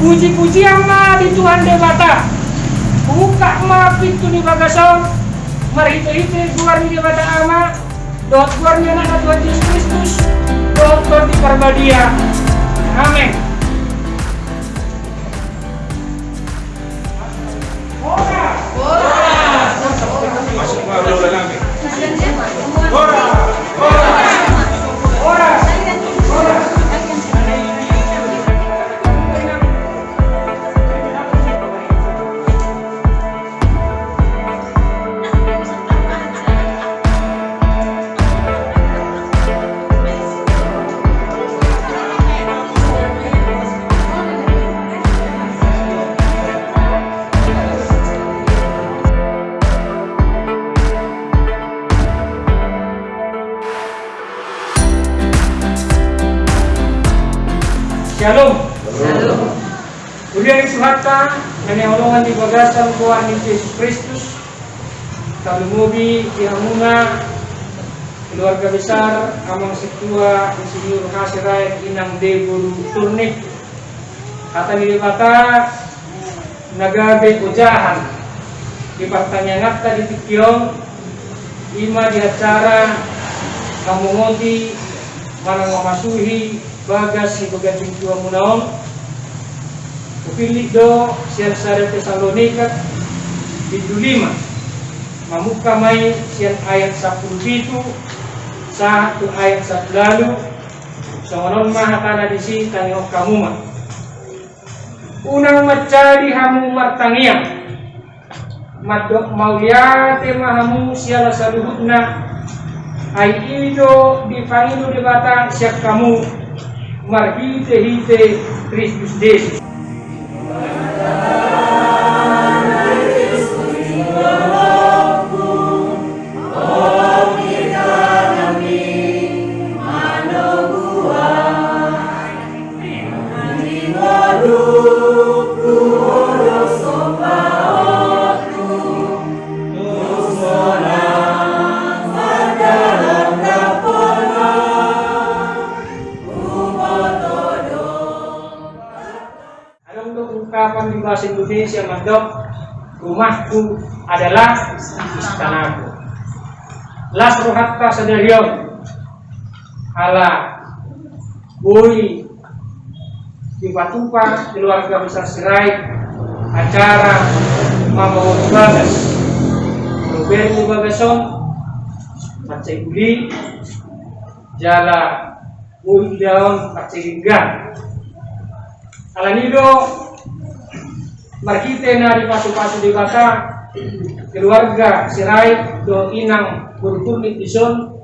nama di Tuhan Dewata buka ma pintu di mari itu itu keluar di Dewata ama dot keluarnya anak Tuhan Yesus Kristus. Dot dot di Parbadia amin. Masuk baru dalam. Shalom. Uri suhata nanehologan di bagasan kuah ni Yesus Kristus. Kalumubi ihamuna keluarga besar amang setua insinyur hasirai inang debulu turnik kata ni mata nagabe ujahan di pertanyaan di tikyong ima di acara kamu ngoti mana memasuhi bagas si bagas tua munaon Kupili do siang sada Tesalonika Pintu lima. Mamuka may siang ayat 10 itu Satu ayat satu lalu So manon mahakana di si tangyo kamuma Unang macari hamu martangiang. Madok mauliate mahamu siala saluhutna Ay ido di pangino di bata siap kamu. Marhite hite Kristus Yesus bahasa Indonesia mandok rumahku adalah istanaku. Las rohatta sadarion ala boy di Batupa keluarga besar Serai acara Mama Bagas Roberto Bagason Pacai Guli Jala Daun Pacai Genggang Alanido Markite na di pasu-pasu di bata keluarga Sirai do inang berturnit ison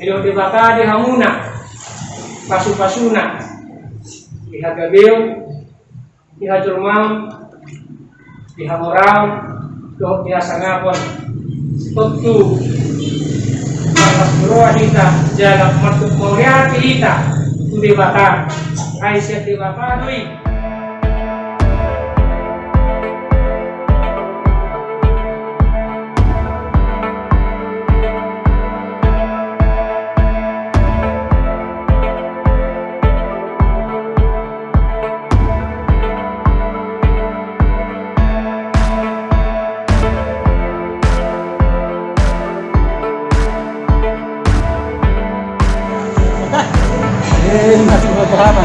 Ido di bata di hamuna pasu-pasuna di hagabeo di hajurmam di hamorau do di asangapon tentu Mas Bro jaga masuk moriati kita. Di bata Aisyah di bata dui ini masih berapa lama.